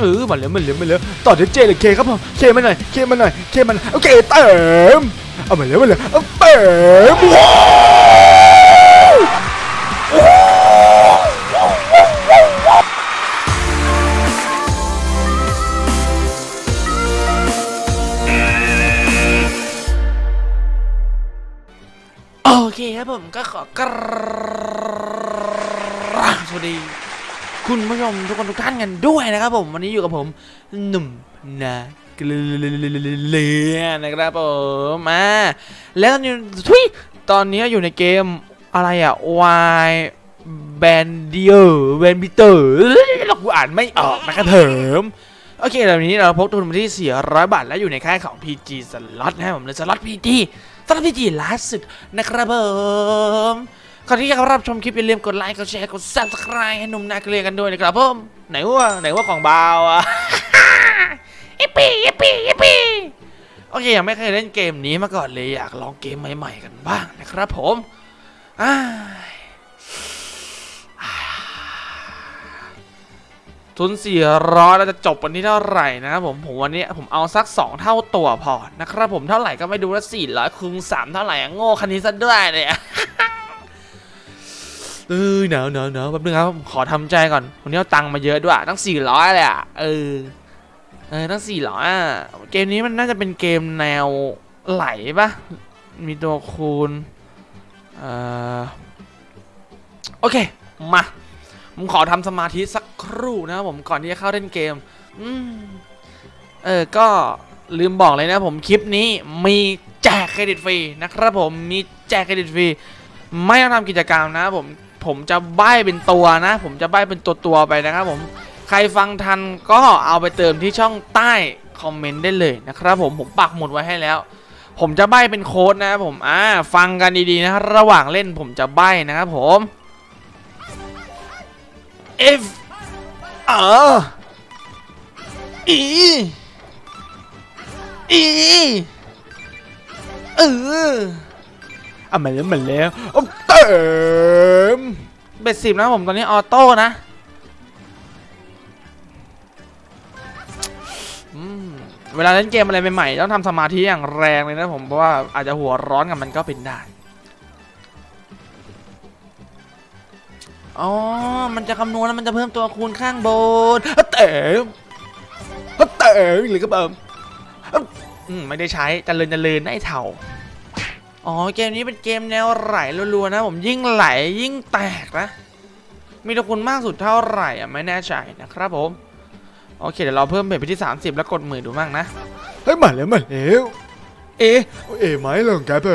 เออมาแล้วมาแล้วมาแล้วต่อด้วยเจเลยเคครับผมเคมาหน่อยเคมาหน่อยเคมาหน่อยโอเคเติมเอามาแล้วมาแล้วเติมโอเคครับผมก็ขอกราบสวัสดี คุณผู้ชมทุกคนทุกท่านกันด้วยนะครับผมวันนี้อยู่กับผมหนุ่มนาเกลือนะครับผมมาแล้วตอนนี้ทุยตอนนี้อยู่ในเกมอะไรอะวายแบนเดียร์แบนบิเตอร์เรากูอ่านไม่ออกนะครับเถิมโอเคตอนนี้เราพกทุนมาที่ 400 บาท แล้วอยู่ในค่ายของ PG Slot นะครับผมในสล็อต PG สล็อต PG ล่าสุดนะครับผม ก่อนที่จะรับชมคลิปอย่าลืมกดไลค์ กดแชร์ กด subscribe ให้หนุ่มนาเกลียกันด้วยนะครับผมไหนว่าไหนว่าของเบาอะอิปปี้อิปปี้อิปปี้โอเคยังไม่เคยเล่นเกมนี้มาก่อนเลยอยากลองเกมใหม่ๆกันบ้างนะครับผมอ้ายอ้ายทุนสี่ร้อยเราจะจบวันนี้เท่าไหร่นะครับผมผมวันนี้ผมเอาสัก 2 เท่าตัวพอนะครับผมเท่าไหร่ก็ไม่ดูแล้วสี่ร้อยคูณสามเท่าไหร่อะโง่คันนี้ซะด้วยเนี่ย เออหนาวหนาวหนาวแป๊บนึงครับขอทำใจก่อนวันนี้เอาตังค์มาเยอะด้วยตั้งสี่ร้อยเลยอะเออเออตั้งสี่ร้อยอะเกมนี้มันน่าจะเป็นเกมแนวไหลปะมีตัวคูณเอ่อโอเคมาผมขอทำสมาธิสักครู่นะครับผมก่อนที่จะเข้าเล่นเกมอืมเออก็ลืมบอกเลยนะผมคลิปนี้มีแจกเครดิตฟรีนะครับผมมีแจกเครดิตฟรีไม่ต้องทำกิจกรรมนะผม ผมจะใบ้เป็นตัวนะ ผมจะใบ้เป็นตัวตัวไปนะครับผมใครฟังทันก็เอาไปเติมที่ช่องใต้คอมเมนต์ได้เลยนะครับผมผมปักหมุดไว้ให้แล้ว ผมจะใบ้เป็นโค้ดนะครับผมอ่าฟังกันดีๆนะระหว่างเล่นผมจะใบ้นะครับผม F เออ E E เออเอามาแล้วมาแล้ว เอิมเบ็ดสิบนะผมตอนนี้ออโต้นะเวลาเล่นเกมอะไรใหม่ๆต้องทำสมาธิอย่างแรงเลยนะผมเพราะว่าอาจจะหัวร้อนกับมันก็เป็นได้อ๋อ มันจะคำนวณแล้วมันจะเพิ่มตัวคูณข้างบนเติมเอเติมหรือก็เติมอืมไม่ได้ใช้จะเจริญเจรินไอ้เถ่า อ๋อเกมนี้เป็นเกมแนวไหลรัวๆนะ ผมยิ่งไหลยิ่งแตกนะ มีตัวคุณมากสุดเท่าไหร่อะไม่แน่ใจนะครับผม โอเคเดี๋ยวเราเพิ่มเบ็ดไปที่ 30 แล้วกดหมื่นดูมั่งนะ เฮ้ยมาแล้วมาแล้วเอ๊ะเอ๊ะไหมลงครับผ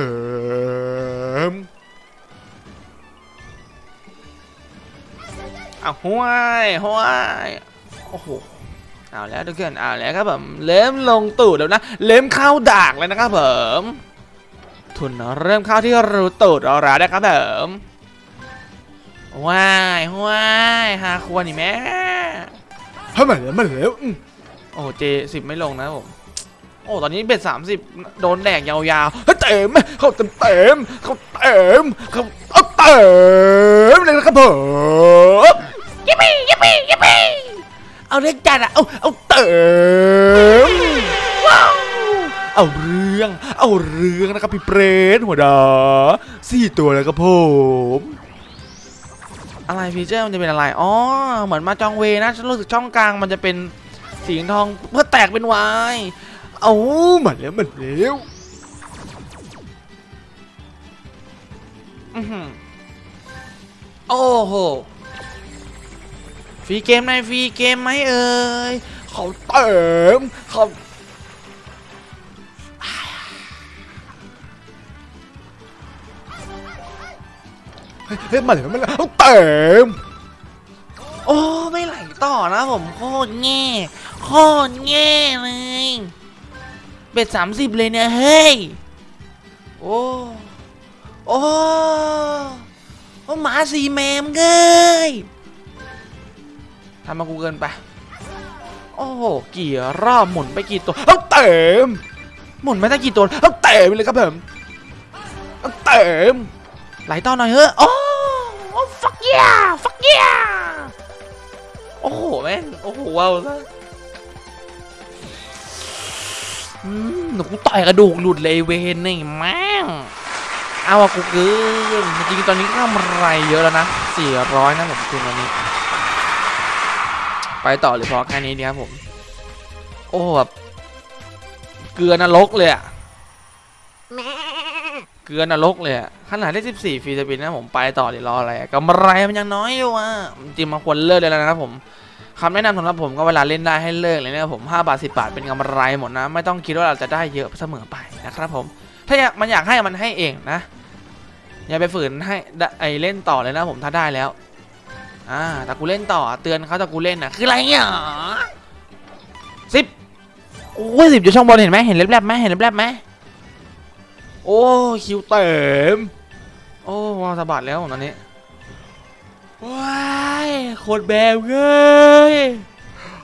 มเอาห้วยห้วยโอ้โหเอาแล้วทุกคนเอาแล้วครับผมเริ่มลงตูดแล้วนะเริ่มเข้าดากแล้วนะครับผม ทุนเริ่มเข้าที่รูตูดเราแล้วนะครับผมว้ายว้ายหาควรนี่แม่เฮ้ยมาแล้วมาแล้วอืมโอ้เจสิบไม่ลงนะผมโอ้ตอนนี้เบ็ดสามสิบโดนแดกยาวเฮ้ยเต็มเขาเต็มเต็มเขาเต็มเขาเอาเต็มเลยนะครับผมๆยิปปี้ยิปปี้ยิปปี้เอาเรื่องจัดอะเอาเอาเต็มเอาเรื่อง เอาเรื่องนะครับพี่เปรตหัวดาสี่ตัวแล้วครับผมอะไรฟีเจอร์มันจะเป็นอะไร อ๋อ เหมือนมาจองเวนะ ฉันรู้สึกช่องกลางมันจะเป็นสีทองเพื่อแตกเป็นวายเอามาแล้วมาแล้วอื้อหือโอ้โห ฟรีเกมในฟรีเกมไหมเอ่ย เขาเต็มเขา เฮ้ยมาแล้วมาแล้วเอาเต็มโอ้ไม่ไหลต่อนะผมโคตรแง่โคตรแง่เลยเบ็ดสามสิบเลยเนี่ยเฮ้ยโอ้โอ้โอ้หมาสีแมมเกยทำมากูเกินไป โอ้โหกี่รอบหมุนไปกี่ตัวเอาเต็มหมุนไม่ได้กี่ตัวเอาเต็มเลยครับผมเอาเต็ม ไหลต่อหน่อยเฮ้ยโอ้โอ้ฟัคเ yeah fuck yeah โอ้โหแม่งโอ้โหว้าวซะหนูต่อยกระดูกหลุดเลยเวนนี่แม่งเอาอะกูเกินจริงตอนนี้ข้ามไรเยอะแล้วนะ 400 นะผมคืนวันนี้ ไปต่อหรือพอแค่นี้ดีครับผม โอ้แบบเกลือนรกเลยอะแม เกลือนรกเลยขนาดได้ 14ฟรีสปินนะผมไปต่อเดี๋ยวรออะไรกำไรมันยังน้อยอยู่อะจริงมันควรเลิกเลยแล้วนะครับผมคำแนะนำสำหรับผมก็เวลาเล่นได้ให้เลิกเลยนะครับผม5บาท10 บาทเป็นกำไรหมดนะ ไม่ต้องคิดว่าเราจะได้เยอะเสมอไปนะครับผม ถ้าอยากมันอยากให้มันให้เองนะ อย่าไปฝืนให้ไอเล่นต่อเลยนะผมถ้าได้แล้วอ่าแต่กูเล่นต่อเตือนเขาแต่กูเล่นน่ะคืออะไรเนี่ยสิบโอ้ยสิบอยู่ช่องบนเห็นไหมเห็นเล็บๆไหมเห็นเล็บๆไหม โอ้คิวเต็ม โอ้วาสะบัดแล้วตอนนี้ว้ายโคตรแบบเงย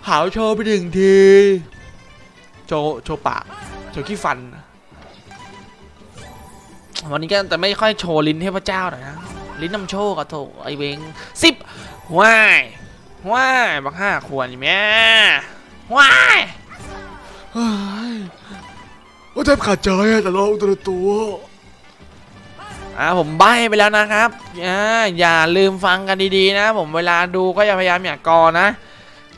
หาวโชว์ไปหนึ่งที โชว์โชว์ปาก โชว์ขี้ฟัน วันนี้ก็จะไม่ค่อยโชว์ลิ้นเทพเจ้าหน่อยนะ ลิ้นนำโชคอะโถไอเวงสิบว้ายว้ายบักห้าขวดแม่ว้ายเฮ้ย ว่าแทบขาดใจอะแต่เราตัวตัวอ่าผมใบไปแล้วนะครับอ่าอย่าลืมฟังกันดีๆนะ ผมเวลาดูก็อย่าพยายามอย่ากอนะ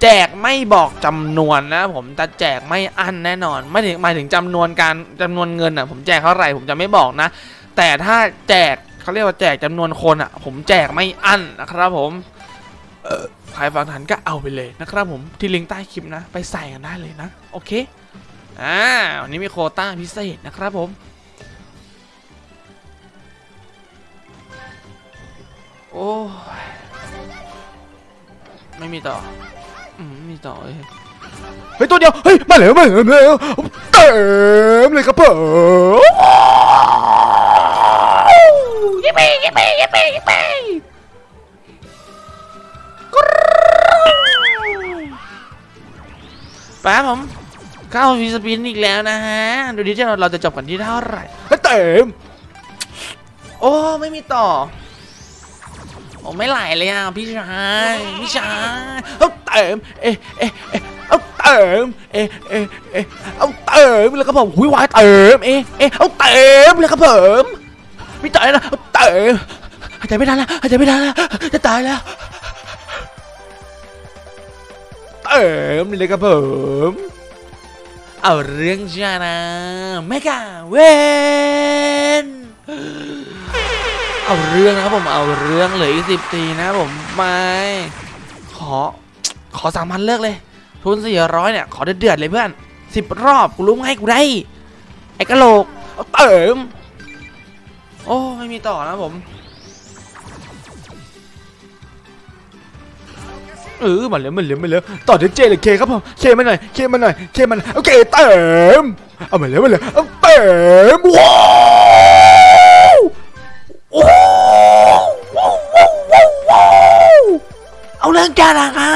แจกไม่บอกจำนวนนะ ผมจะแจกไม่อั้นแน่นอน ไม่ถึงหมายถึงจำนวนการจำนวนเงินอะ ผมแจกเท่าไหร่ผมจะไม่บอกนะ แต่ถ้าแจกเขาเรียกว่าแจกจำนวนคนอะ ผมแจกไม่อั้นนะครับผมใครฟังทันก็เอาไปเลยนะครับผมที่ลิงก์ใต้คลิปนะ ไปใส่กันได้เลยนะ โอเค อ่าวันนี้มีโควต้าพิเศษนะครับผมโอ้ยไม่มีต่ออืมไม่มีต่อเลยเฮ้ยตัวเดียวเฮ้ยมาแล้วมาแล้วมาแล้วเต็มเลยครับผมยิปปี้ยิปปี้ยิปปี้ยิปปี้แป๊บผม เข้า free spin อีกแล้วนะฮะ ดูดิจะเราจะจบกันที่เท่าไหร่เฮ้ยเต็ม โอ้ ไม่มีต่อ โอ้ไม่ไหลเลยอะพี่ชายพี่ชายเอาเติม เอะเอะเอะเอาเติม เอะเอะเอะเอาเติมแล้วก็ผมหุยวายเติม เอะเอะเอาเติมแล้วก็ผมพี่ตายแล้วเอาเติมหายใจไม่ทันแล้วหายใจไม่ทันแล้วจะตายแล้วเต็มเลยครับผม เอาเรื่องชานะเมกาเวนเอาเรื่องนะครับผมเอาเรื่องเหลืออีกสิบตีนะผมไม่ขอขอสามพันเลิกเลย ทุนสี่ร้อยเนี่ย ขอเดือดเลยเพื่อนสิบรอบกูรู้ไงกูได้ ไอ้กะโหลกเอาเติม โอ้ ไม่มีต่อนะผม เออมาแล้วมาแล้วมาแล้วต่อเดเจเลยเคครับผมเคมาหน่อยเคมาหน่อยเคมันโอเคเต็มเอามาแล้วมาแล้วเต็มว้าวว้าวว้าวว้าวว้าวเอาเรื่องจานนะครั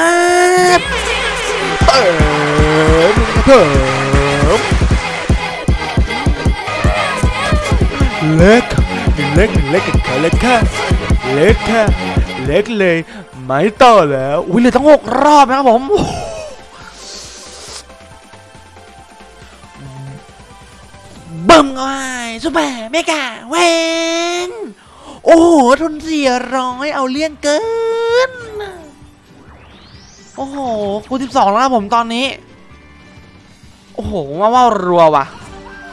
บเต็มครับผมเล็กเล็กเล็กกับเขาเล็กค่ะเล็กค่ะเล็กเลย ไม่ต่อแล้ว อุ้ยเหลือตั้งหกรอบนะครับผมบึ้มเข้าไปซุปเปอร์เมกาเวนโอ้โหทุนเสียร้อยเอาเลี่ยงเกิน โอ้โหคูณสิบสองแล้วผมตอนนี้ โอ้โหว่าว่ารัวว่ะ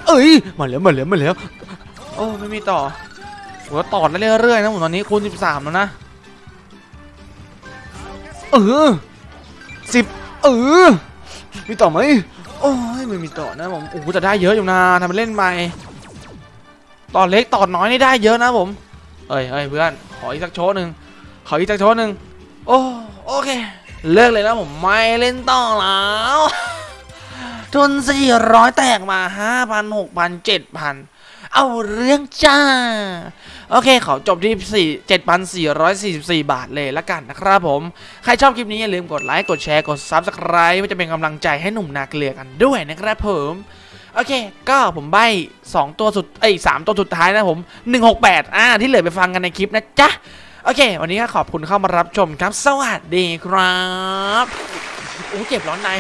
เอ้ยมาแล้วมาแล้วมาแล้วโอ้ไม่มีต่อหัวต่อได้เรื่อยๆนะผมตอนนี้คูณสิบสามแล้วนะ เออสิบเออมีต่อไหมโอ้ยไม่มีต่อนะผมโอ้โหจะได้เยอะอยู่นะทำเป็นเล่นไปต่อเล็กต่อน้อยนี่ได้เยอะนะผมเอ้ยเอ้ยเพื่อนขออีกสักโชว์หนึ่งขออีกสักโชว์หนึ่งโอ้โอเค เลิกเลยนะผมไม่เล่นต่อแล้วทุนสี่ร้อยแตกมาห้าพันหกพันเจ็ดพันเอาเรื่องจ้า โอเคขอจบที่สี่เจ็ดพันสี่ร้อยสี่สิบาทเลยละกันนะครับผม ใครชอบคลิปนี้อย่าลืมกดไลค์ กดแชร์ กด Subscribe เพื่อจะเป็นกำลังใจให้หนุ่มนาเกลือกันด้วยนะครับผมโอเค ก็ผมใบ2ตัวสุด เอ้ยสามตัวสุดท้ายนะผม 168 อ่า ที่เหลือไปฟังกันในคลิปนะจ๊ะ โอเค วันนี้ก็ขอบคุณเข้ามารับชมครับ สวัสดีครับ โอ้เจ็บร้อนใน